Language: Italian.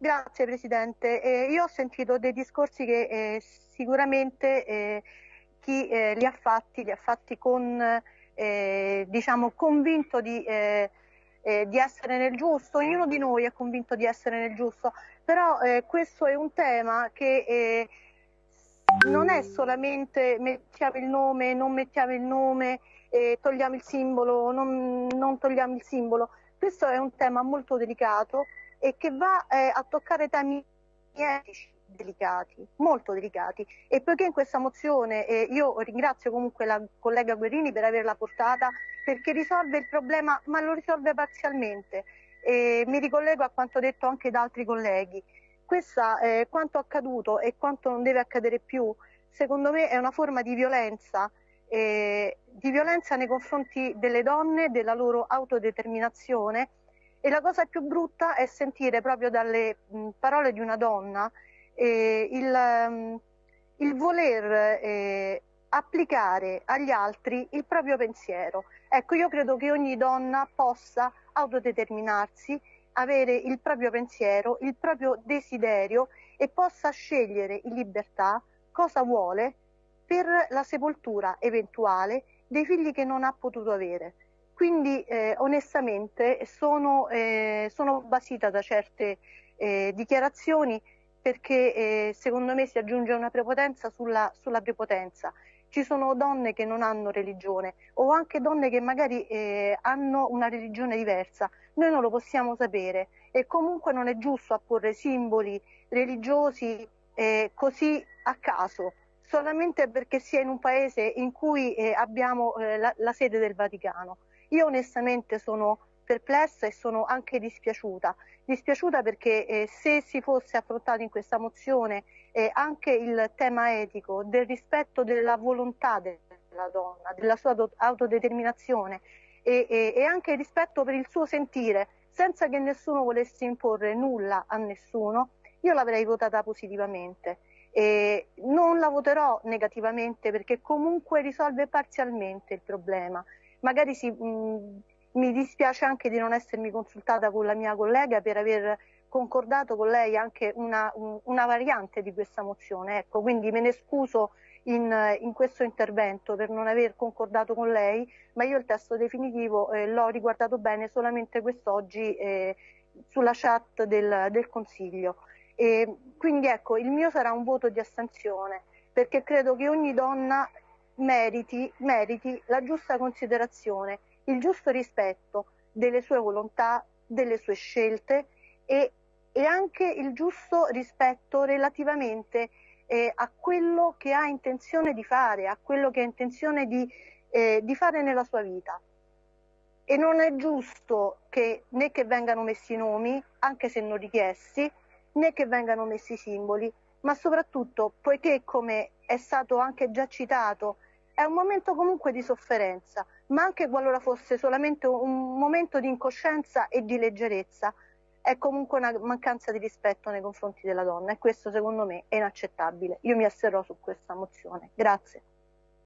Grazie Presidente. Eh, io ho sentito dei discorsi che eh, sicuramente eh, chi eh, li ha fatti li ha fatti con, eh, diciamo, convinto di, eh, di, essere nel giusto, ognuno di noi è convinto di essere nel giusto, però questo è un tema che non è solamente mettiamo il nome, non mettiamo il nome, togliamo il simbolo, non, non togliamo il simbolo, questo è un tema molto delicato e che va eh, a toccare temi etici delicati, molto delicati. E poiché in questa mozione eh, io ringrazio comunque la collega Guerrini per averla portata perché risolve il problema ma lo risolve parzialmente. E mi ricollego a quanto detto anche da altri colleghi. Questa, eh, quanto accaduto e quanto non deve accadere più secondo me è una forma di violenza eh, di violenza nei confronti delle donne, della loro autodeterminazione e la cosa più brutta è sentire proprio dalle mh, parole di una donna eh, il, um, il, voler eh, applicare agli altri il proprio pensiero. Ecco, io credo che ogni donna possa autodeterminarsi, avere il proprio pensiero, il proprio desiderio e possa scegliere in libertà cosa vuole per la sepoltura eventuale dei figli che non ha potuto avere. Quindi eh, onestamente sono, eh, sono, basita da certe eh, dichiarazioni perché eh, secondo me si aggiunge una prepotenza sulla, sulla, prepotenza. Ci sono donne che non hanno religione o anche donne che magari eh, hanno una religione diversa. Noi non lo possiamo sapere e comunque non è giusto apporre simboli religiosi eh, così a caso solamente perché si è in un paese in cui abbiamo la, la sede del Vaticano. Io onestamente sono perplessa e sono anche dispiaciuta. Dispiaciuta perché eh, se si fosse affrontato in questa mozione eh, anche il tema etico del rispetto della volontà della donna, della sua autodeterminazione e, e, e anche il rispetto per il suo sentire, senza che nessuno volesse imporre nulla a nessuno, io l'avrei votata positivamente. E non la voterò negativamente perché comunque risolve parzialmente il problema magari si, mh, mi dispiace anche di non essermi consultata con la mia collega per aver concordato con lei anche una, un, una variante di questa mozione, ecco, quindi me ne scuso in, in, questo intervento per non aver concordato con lei, ma io il testo definitivo eh, l'ho riguardato bene solamente quest'oggi eh, sulla chat del, del Consiglio. E quindi ecco, il mio sarà un voto di astensione, perché credo che ogni donna meriti, meriti la giusta considerazione, il giusto rispetto delle sue volontà, delle sue scelte e, e anche il giusto rispetto relativamente eh, a quello che ha intenzione di fare, a quello che ha intenzione di, eh, di fare nella sua vita. E non è giusto che né che vengano messi nomi, anche se non richiesti, né che vengano messi simboli, ma soprattutto poiché, come è stato anche già citato è un momento comunque di sofferenza, ma anche qualora fosse solamente un momento di incoscienza e di leggerezza, è comunque una mancanza di rispetto nei confronti della donna e questo secondo me è inaccettabile. Io mi asserrò su questa mozione. Grazie.